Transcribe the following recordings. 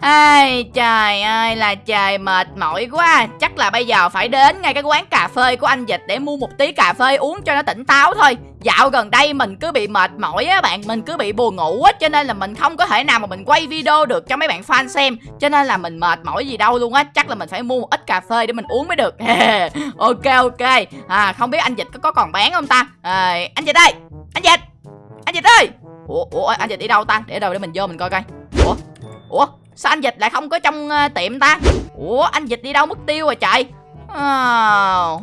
Ai, trời ơi là trời mệt mỏi quá. Chắc là bây giờ phải đến ngay cái quán cà phê của anh Dịch Để mua một tí cà phê uống cho nó tỉnh táo thôi. Dạo gần đây mình cứ bị mệt mỏi á bạn Mình cứ bị buồn ngủ á Cho nên là mình không có thể nào mà mình quay video được cho mấy bạn fan xem. Cho nên là mình mệt mỏi gì đâu luôn á Chắc là mình phải mua một ít cà phê để mình uống mới được. Ok ok. À, Không biết anh Dịch có, có còn bán không ta? À, Anh Dịch ơi Anh Dịch Anh Dịch ơi. Ủa, Ủa anh Dịch đi đâu ta? Để đâu để mình vô mình coi coi. Ủa Ủa. Sao anh Dịch lại không có trong uh, tiệm ta? Ủa anh Dịch đi đâu mất tiêu rồi trời à,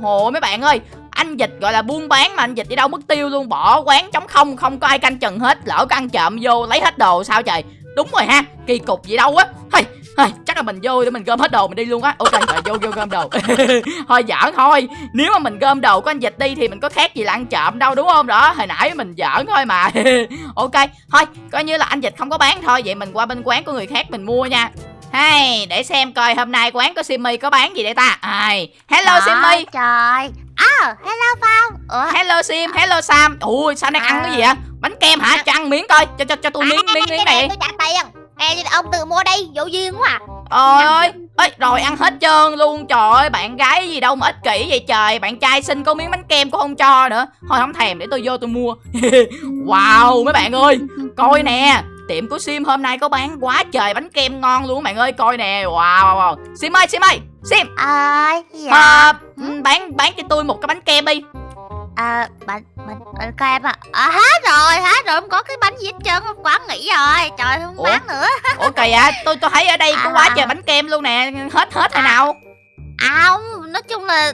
Hồ mấy bạn ơi anh dịch gọi là buôn bán mà anh dịch đi đâu mất tiêu luôn bỏ quán trống không không có ai canh chừng hết lỡ có ăn trộm vô lấy hết đồ sao trời? Đúng rồi ha kỳ cục gì đâu á. Hey, hey, chắc là mình vô để mình gom hết đồ mình đi luôn á. Ok rồi vô vô gom đồ. Thôi giỡn thôi. Nếu mà mình gom đồ của anh dịch đi thì mình có khác gì là ăn trộm đâu đúng không đó? Hồi nãy mình giỡn thôi mà. Ok thôi coi như là anh dịch không có bán thôi. Vậy mình qua bên quán của người khác mình mua nha. Hay để xem coi hôm nay quán của Simmy có bán gì đây ta? Ai, hello Trời Simmy Trời. À hello Phong. Ủa? Hello Sim. Hello Sam. Ui sao đang ăn cái gì vậy? Bánh kem hả? Cho ăn miếng coi. Cho cho cho tôi miếng miếng miếng cái này. tôi trả tiền Ê ông tự mua đi Vô duyên quá à. Trời ơi rồi ăn hết trơn luôn. Trời ơi bạn gái gì đâu mà ích kỷ vậy trời. Bạn trai xin có miếng bánh kem cũng không cho nữa. Thôi không thèm để tôi vô tôi mua. Wow mấy bạn ơi. Coi nè tiệm của sim hôm nay có bán quá trời bánh kem ngon luôn bạn ơi. Coi nè. Wow, wow, wow. sim ơi sim ơi sim. Ờ dạ à, bán bán cho tôi một cái bánh kem đi À bánh bánh bánh kem à À hết rồi hết rồi không có cái bánh gì hết trơn quán nghỉ rồi. Trời không Ủa? bán nữa. Ủa kỳ à? Tôi tôi thấy ở đây có À. quá trời bánh kem luôn nè. Hết hết hồi nào? À không nói chung là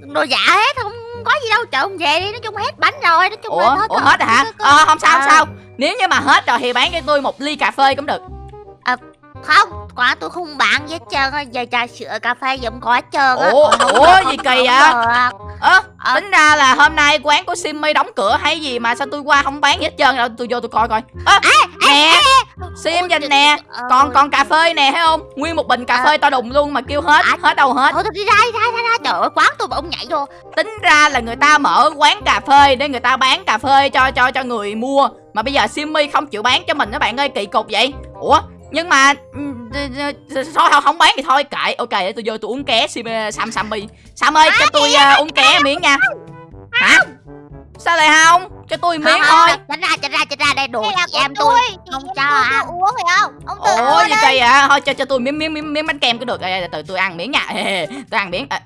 đồ giả hết không có gì đâu. Chợ không về đi nói chung hết bánh rồi nói chung ủa? là thôi ủa hết rồi hả ờ không sao không À. sao. Nếu như mà hết rồi thì bán cho tôi một ly cà phê cũng được. Không quán tôi không bán gì hết trơn giờ trà sữa cà phê gì không có hết trơn Ủa, ủa, gì kỳ vậy? Ơ Ờ. tính ra là hôm nay quán của Simmy đóng cửa hay gì mà sao tôi qua không bán gì hết trơn? Đâu tôi vô tôi coi coi. Ơ nè Sim dành nè Ờ, còn còn cà phê nè thấy không? Nguyên một bình cà À. phê to đùng luôn mà kêu hết À. hết đâu hết. Thôi đi ra đi ra ra ra. Trời ơi quán tôi mà ông nhảy vô. Tính ra là người ta mở quán cà phê để người ta bán cà phê cho cho cho người mua. Mà bây giờ Simmy không chịu bán cho mình các bạn ơi kỳ cục vậy. Ủa nhưng mà ừ, thôi không, không bán thì thôi kệ. Ok để tôi vô tôi uống ké Sim Sam Sammy. Sam ơi cho tôi ờ, uống ké miếng nha. Hả? sao lại không? Cho tôi miếng thôi. tránh ra tránh ra tránh ra đây đồ Đây chị em tôi. không cho ăn. uống phải không? Ông tự ủa gì đi. kỳ à thôi cho cho tôi miếng miếng miếng, miếng bánh kem cũng được. Ê, từ tôi ăn miếng nha. Tôi ăn miếng. À,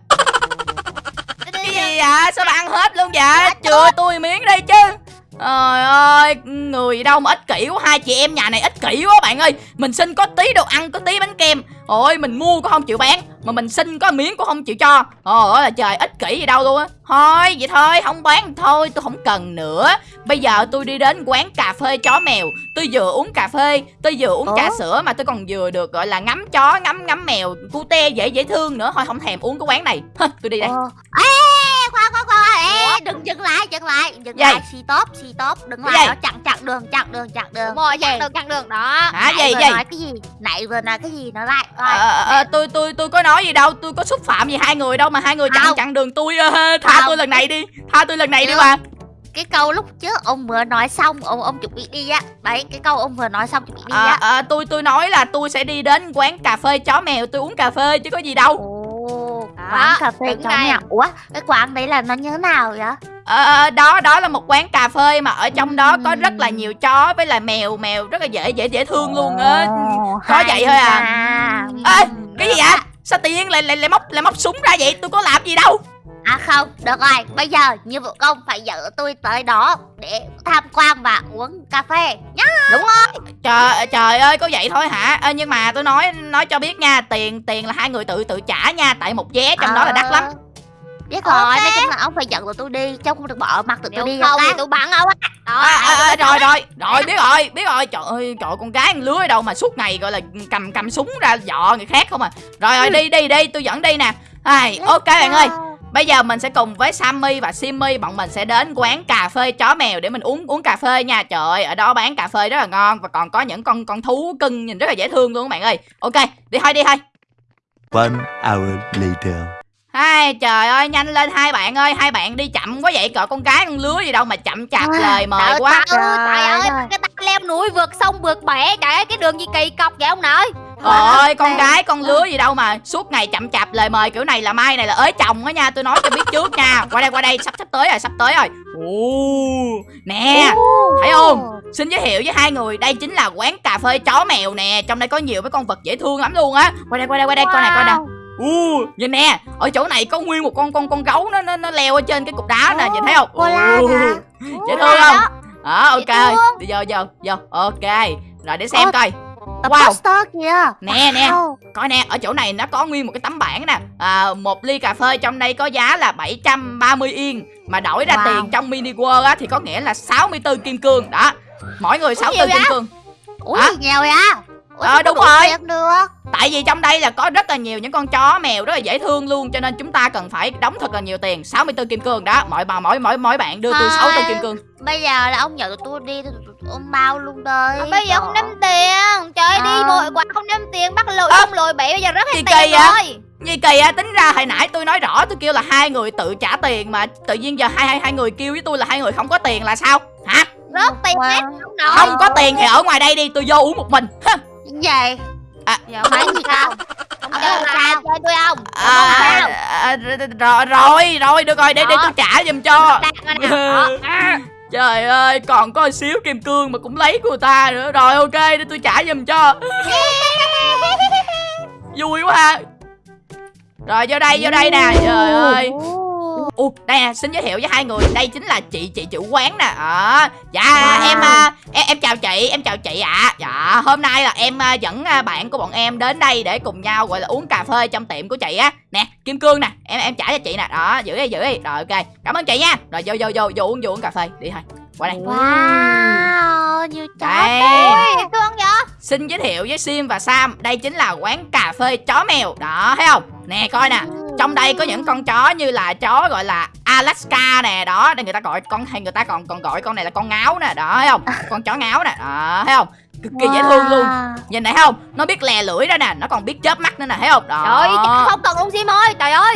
cái gì vậy? Sao bà ăn hết luôn vậy? Chừa tôi miếng đi chứ Trời ơi, người đâu mà ích kỷ quá Hai chị em nhà này ích kỷ quá bạn ơi. Mình xin có tí đồ ăn, có tí bánh kem. Ôi, mình mua cũng không chịu bán Mà mình xin có miếng cũng không chịu cho. Ôi là trời, ích kỷ gì đâu luôn á. Thôi, vậy thôi, không bán thôi Tôi không cần nữa. Bây giờ tôi đi đến quán cà phê chó mèo. Tôi vừa uống cà phê Tôi vừa uống Ủa? trà sữa Mà tôi còn vừa được gọi là ngắm chó, ngắm ngắm mèo Cute dễ dễ thương nữa. Thôi không thèm uống cái quán này. Tôi đi đây. Ê Ê đừng dừng lại dừng lại. Dừng Gì? lại xì tốt xì tốt đừng lại đó chặn chặn đường chặn đường chặn đường. Đúng rồi chặn đường chặn đường đó. Hả Nãy gì vừa gì? nói cái gì? Nãy vừa nói cái gì nó lại Ờ, ờ, ờ, tôi tôi tôi có nói gì đâu tôi có xúc phạm gì hai người đâu mà hai người chặn Không. chặn đường tôi ờ, tha Không. tôi lần này đi tha tôi lần này đi Được. mà. cái câu lúc trước ông vừa nói xong ông ông chuẩn bị đi á. Đấy cái câu ông vừa nói xong chuẩn bị đi à, á. à, tôi tôi nói là tôi sẽ đi đến quán cà phê chó mèo tôi uống cà phê chứ có gì đâu quán cà phê chó mèo ủa cái quán đấy là nó như thế nào vậy? Ờ, đó đó là một quán cà phê mà ở trong đó có rất là nhiều chó với lại mèo mèo rất là dễ dễ dễ thương luôn á. Có vậy thôi à. Ê, cái gì vậy? Sao tự nhiên lại lại lại móc lại móc súng ra vậy? Tôi có làm gì đâu À không, được rồi, bây giờ như vụ công phải dẫn tôi tới đó để tham quan và uống cà phê nhá. đúng rồi. Trời trời ơi có vậy thôi hả? Ê, nhưng mà tôi nói nói cho biết nha tiền tiền là hai người tự tự trả nha tại một vé trong đó là đắt lắm. Ờ, Biết rồi, Ok. nói chung là ông phải dẫn tụi tôi đi, chứ không được bỏ mặt tụi tôi đi không thì tôi bắn ông á. À, à, à, rồi rồi rồi biết rồi biết rồi. Trời ơi trời con gái lứa đâu mà suốt ngày gọi là cầm cầm súng ra dọ người khác không à. Rồi rồi đi đi đi tôi dẫn đi nè. Ai ok bạn ơi bây giờ mình sẽ cùng với Sammy và Simmy bọn mình sẽ đến quán cà phê chó mèo để mình uống uống cà phê nha. Trời ơi ở đó bán cà phê rất là ngon và còn có những con con thú cưng nhìn rất là dễ thương luôn các bạn ơi. Ok đi thôi đi thôi. One hour later. hai trời ơi nhanh lên hai bạn ơi. Hai bạn đi chậm quá vậy cỡ con gái con lứa gì đâu mà chậm chạp À, lời mời Trời quá. ơi, trời Trời ơi ơi. cái ta leo núi vượt sông vượt bể trời ơi cái đường gì kỳ cọc vậy ông nội ơi con gái con lứa gì đâu mà suốt ngày chậm chạp lời mời kiểu này là mai này là ới chồng á nha tôi nói cho biết trước nha. Qua đây qua đây sắp sắp tới rồi sắp tới rồi. Ồ, nè thấy không? Xin giới thiệu với hai người đây chính là quán cà phê chó mèo nè. Trong đây có nhiều mấy con vật dễ thương lắm luôn á. Qua đây qua đây qua đây coi nè coi nè. U nhìn nè ở chỗ này có nguyên một con con con gấu nó nó nó leo ở trên cái cục đá nè nhìn thấy không? dễ thương không? đó. Ok. Đi vô vô vô. Ok. Rồi để xem coi Tập Wow. poster kìa. Nè nè Wow. coi nè ở chỗ này nó có nguyên một cái tấm bảng nè. À, một ly cà phê trong đây có giá là 730 yên. Mà đổi ra Wow. tiền trong mini world á thì có nghĩa là 64 kim cương. Đó mỗi người 64 kim cương. Ủa gì nghèo vậy Ờ, sao đúng rồi. tiền được tại vì trong đây là có rất là nhiều những con chó mèo rất là dễ thương luôn cho nên chúng ta cần phải đóng thật là nhiều tiền 64 kim cương đó mỗi bà mỗi mỗi mỗi bạn đưa tôi Thôi. 64 kim cương Bây giờ là ông nhận tụi tôi đi Ông bao luôn đây À, bây giờ không đem tiền trời ơi, đi Ờ. vội quá không đem tiền bắt lội Ơ. không lội bể bây giờ rất kỳ tiền vậy? rồi Gì kỳ à, tính ra hồi nãy tôi nói rõ tôi kêu là hai người tự trả tiền mà tự nhiên giờ hai hai hai người kêu với tôi là hai người không có tiền là sao? Hả? rớt tiền Wow. hết không nổi Không có tiền thì ở ngoài đây đi, tôi vô uống một mình. Hả? Vậy giờ Phải không gì không Ờ, chơi là chơi tôi không À, sao à, rồi rồi rồi được rồi để để tôi trả giùm cho. à. Trời ơi, còn có xíu kim cương mà cũng lấy của người ta nữa. Rồi ok, để tôi trả giùm cho. Vui quá ha. Rồi vô đây, vô đây nè. Trời ơi. Ủa, đây nè, xin giới thiệu với hai người, đây chính là chị chị chủ quán nè. À, dạ Wow. em à, em em chào chị, em chào chị ạ. Dạ, hôm nay là em à, dẫn à, bạn của bọn em đến đây để cùng nhau gọi là uống cà phê trong tiệm của chị á. Nè, Kim Cương nè, em em trả cho chị nè. Đó, giữ đi, giữ đi. Rồi ok. Cảm ơn chị nha. Rồi vô vô vô vô uống vô uống cà phê, đi thôi. Qua đây. Wow Nhiều chó Đây. Ôi, thương vậy Xin giới thiệu với Sim và Sam, đây chính là quán cà phê chó mèo. Đó, thấy không? Nè coi nè, trong đây có những con chó như là chó gọi là Alaska nè đó. Đây người ta gọi con hay người ta còn còn gọi con này là con ngáo nè đó thấy không? Con chó ngáo nè đó thấy không? Cực kỳ dễ thương luôn. Nhìn này thấy không? Nó biết lè lưỡi đó nè nó còn biết chớp mắt nữa nè thấy không? Đó. Trời ơi không cần ông sim ơi. Trời ơi.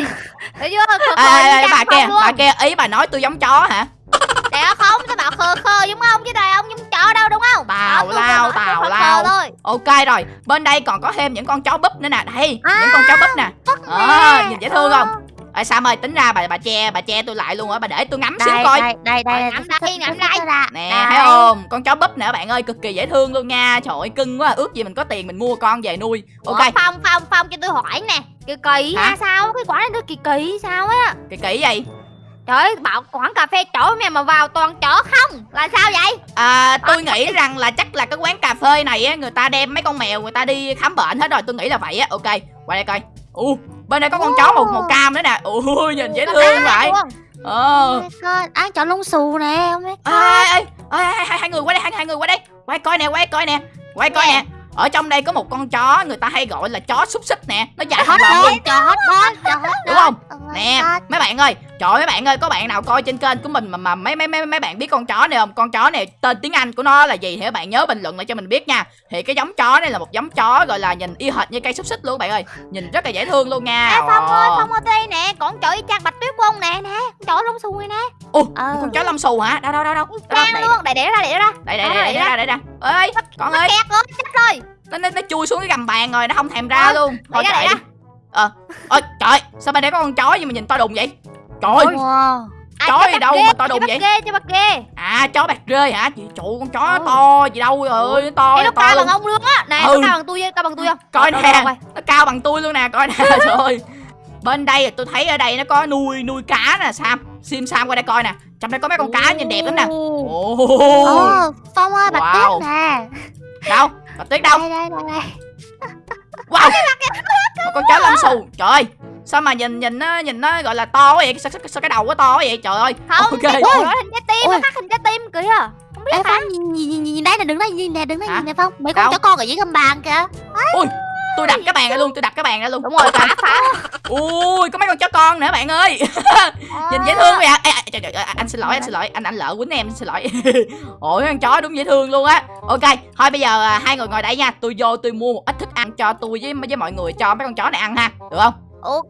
Thấy chưa? Khờ khờ ê, ê, bà kia bà kia ý bà nói tôi giống chó hả? Trời ơi không sao bảo khờ khờ giống không chứ trời ông giống chó đâu đúng không? Tào lao, tào lao. ok rồi bên đây còn có thêm những con chó búp nữa nè đây À, những con chó búp nè. nè. Nhìn dễ thương không? Ê, Sam ơi tính ra bà bà che bà che tôi lại luôn á bà để tôi ngắm xíu coi. đây đây đây Ngắm đây, ngắm đây. Nè Đây. thấy không? Con chó búp nè bạn ơi cực kỳ dễ thương luôn nha. Trời ơi cưng quá ước gì mình có tiền mình mua con về nuôi. Ok. Ủa, Phong Phong Phong cho tôi hỏi nè Kỳ kỳ ha sao? Cái quán này nó kỳ kỳ sao á? Kỳ kỹ vậy Trời ơi bảo quán cà phê chó mẹ mà vào toàn chó không Là sao vậy? À, Tôi nghĩ rằng là chắc là cái quán cà phê này á Người ta đem mấy con mèo người ta đi khám bệnh hết rồi Tôi nghĩ là vậy á. Ok qua đây coi. Ồ bên đây có con chó màu màu cam nữa nè. Ui nhìn dễ thương vậy. Ờ. Ăn chó lông xù nè ông biết ê, ê, ê, ê, hai, hai người qua đây hai, hai người qua đây. Quay coi nè quay coi nè quay coi nè. ở trong đây có một con chó người ta hay gọi là chó xúc xích nè. Nó dài thằng lòn luôn. chó dog. Đúng không? Nè mấy bạn ơi trời ơi, mấy bạn ơi có bạn nào coi trên kênh của mình mà mà mấy mấy mấy mấy bạn biết con chó này không? Con chó này tên tiếng anh của nó là gì thì các bạn nhớ bình luận lại cho mình biết nha. Thì cái giống chó này là một giống chó gọi là nhìn y hệt như cây xúc xích luôn bạn ơi. Nhìn rất là dễ thương luôn nha. Ê Phong ơi. Phong ở đây nè Con chó y chang bạch tuyết ông nè nè Con chó lông xù này nè. Ồ, Ờ. con chó lông xù hả? Đâu đâu đâu đâu. Đây luôn Để để ra để ra. Đây đây đây đây ra. đây. Ra ơi con ơi. kẹt rồi chết rồi. Nó, nó, nó chui xuống cái gầm bàn rồi nó không thèm ra luôn. thôi chạy ờ. Ơi trời sao bên đây có con chó gì mà nhìn to đùng vậy trời ơi Wow. Chó bắt đâu ghê, mà to đùng vậy? ghê cho bắt ghê. À chó bạc rơi hả? Chị trụ con chó Ừ. to gì đâu rồi ơi nó to Ê, nó to cao luôn. bằng ông luôn á. Này Ừ. nó cao bằng tôi cao bằng tôi không? Coi nè nó cao bằng tôi luôn nè coi nè trời ơi. Bên đây tôi thấy ở đây nó có nuôi nuôi cá nè sam. Sim sam qua đây coi nè. Trong đây có mấy con cá nhìn đẹp lắm nè. Ồ. ồ Ồ, Phong ơi, bạch Wow. tuyết nè. Đâu? Bà tuyết đâu? Đây, đây, đây, đây. Wow. Con chó lông xù. Trời ơi sao mà nhìn nhìn nó nhìn nó gọi là to quá vậy? Sao, sao, sao cái đầu nó to quá vậy? Trời ơi. Không Ok. cái đầu nó hình trái tim Ôi. Nó khác hình trái tim kìa. Không biết Ê Phong, nhìn, nhìn, nhìn, nhìn đây nè, đứng đây, nhìn nè, đứng đây, nhìn nè Phong. Mấy con chó con ở dưới gầm bàn kìa. Tôi đặt cái bàn ra luôn tôi đặt cái bàn ra luôn. Đúng rồi phá phá. Ui có mấy con chó con nữa bạn ơi. Nhìn dễ thương vậy. À Ê, à, trời, trời, anh xin lỗi anh xin lỗi. Anh anh lỡ quýnh em xin lỗi. Ôi con chó đúng dễ thương luôn á. Ok thôi bây giờ à, hai người ngồi đây nha. Tôi vô tôi mua một ít thức ăn cho tôi với với mọi người cho mấy con chó này ăn ha. Được không Ok.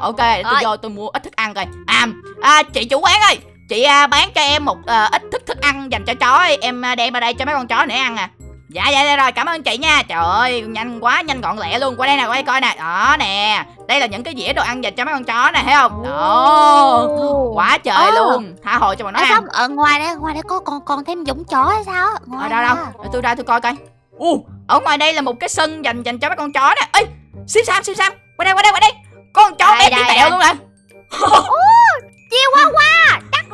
Ok để tôi Rồi. vô tôi mua ít thức ăn coi. À, à chị chủ quán ơi chị à, bán cho em một à, ít thức thức ăn dành cho chó ấy. em à, đem ra đây cho mấy con chó này ăn à. Dạ dạ dạ rồi cảm ơn chị nha. Trời ơi nhanh quá nhanh gọn lẹ luôn. Qua đây nè qua đây coi nè. Đó nè Đây là những cái dĩa đồ ăn dành cho mấy con chó nè thấy không? Đó. Quá trời Ồ. luôn. Tha hồ cho bọn nó Ê, ăn. Xong ở ngoài đây ngoài đây có còn còn thêm giống chó hay sao ngoài Ở đâu. đâu. Để tôi ra tôi coi coi. U Ở ngoài đây là một cái sân dành dành cho mấy con chó nè. Ê Sim Sam Sim Sam Qua đây qua đây qua đây con chó bé tí tẹo luôn Chiêu qua qua. Chắc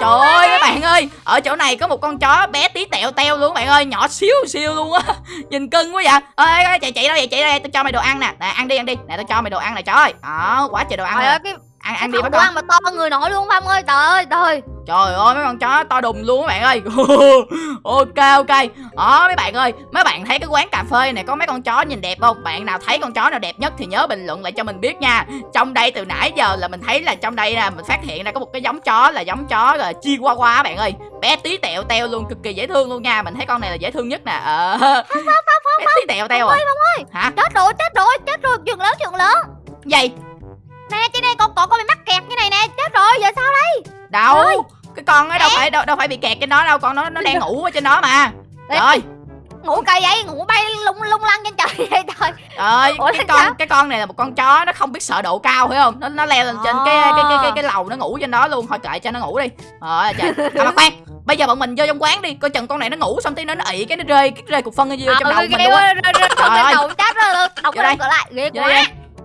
Trời ơi các bạn ơi Ở chỗ này có một con chó bé tí tẹo teo luôn các bạn ơi Nhỏ xíu xíu luôn á. Nhìn cưng quá vậy. Ơi ê, chạy chạy đâu vậy chạy đây tôi cho mày đồ ăn nè. Nè ăn đi ăn đi. Nè tôi cho mày đồ ăn nè trời ơi. Đó quá trời đồ ăn cái ăn Ăn đi bắt con mà to người nổi luôn Phong ơi Trời ơi trời. Trời ơi mấy con chó to đùng luôn các bạn ơi. Ok ok. Đó mấy bạn ơi mấy bạn thấy cái quán cà phê này có mấy con chó nhìn đẹp không? Bạn nào thấy con chó nào đẹp nhất thì nhớ bình luận lại cho mình biết nha. Trong đây từ nãy giờ là mình thấy là trong đây là mình phát hiện ra có một cái giống chó là giống chó là chihuahua các bạn ơi. Bé tí tẹo teo luôn cực kỳ dễ thương luôn nha. Mình thấy con này là dễ thương nhất nè. Ờ. Bé tí tẹo teo à? hả? Chết rồi chết rồi chết rồi Chuyện lớn chuyện lớn. Gì Nè trên đây con con con bị mắc kẹt như này nè Chết rồi giờ sao đây đâu Ơi. cái con ấy đâu phải đâu, đâu phải bị kẹt trên đó đâu con nó nó đang ngủ ở trên đó mà trời ơi Ngủ cây vậy Ngủ bay lung lung lăng trên trời vậy trời ơi, Ủa, cái sao? con cái con này là một con chó nó không biết sợ độ cao phải không? Nó nó leo lên trên cái cái cái cái cái lầu nó ngủ trên đó luôn, thôi kệ cho nó ngủ đi. Rồi trời. À mà khoan, bây giờ bọn mình vô trong quán đi, coi chừng con này nó ngủ xong tí nó nó ị cái nó rơi cái rơi cục phân vô trong đầu cái mình luôn. á. Trời ơi. rơi đầu chết rồi cửa lại Ghê quá.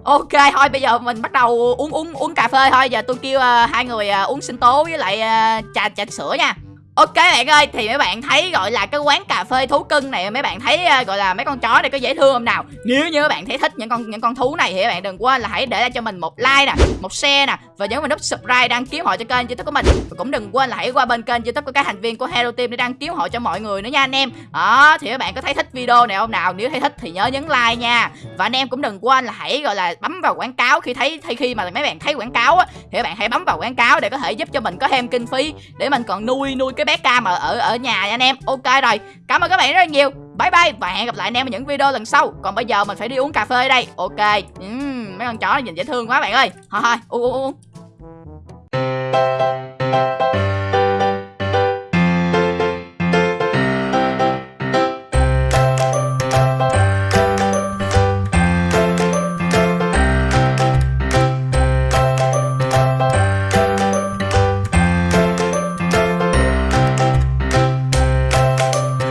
Ok thôi bây giờ mình bắt đầu uống uống uống cà phê thôi, giờ tôi kêu uh, hai người uh, uống sinh tố với lại uh, trà trà sữa nha. Ok bạn ơi, thì mấy bạn thấy gọi là cái quán cà phê thú cưng này mấy bạn thấy à, gọi là mấy con chó này có dễ thương không nào? Nếu như các bạn thấy thích những con những con thú này thì các bạn đừng quên là hãy để lại cho mình một like nè, một share nè và nhớ vào nút subscribe đăng ký họ cho kênh youtube của mình và cũng đừng quên là hãy qua bên kênh youtube của các thành viên của Hero Team để đăng ký họ cho mọi người nữa nha anh em. Đó thì các bạn có thấy thích video này không nào? Nếu thấy thích thì nhớ nhấn like nha. Và anh em cũng đừng quên là hãy gọi là bấm vào quảng cáo khi thấy khi khi mà mấy bạn thấy quảng cáo á thì các bạn hãy bấm vào quảng cáo để có thể giúp cho mình có thêm kinh phí để mình còn nuôi nuôi cái bé cam ở ở ở nhà anh em. Ok rồi. Cảm ơn các bạn rất là nhiều. Bye bye và hẹn gặp lại anh em ở những video lần sau. Còn bây giờ mình phải đi uống cà phê đây. Ok. uhm, mấy con chó này nhìn dễ thương quá bạn ơi. Thôi thôi, uống uống uống.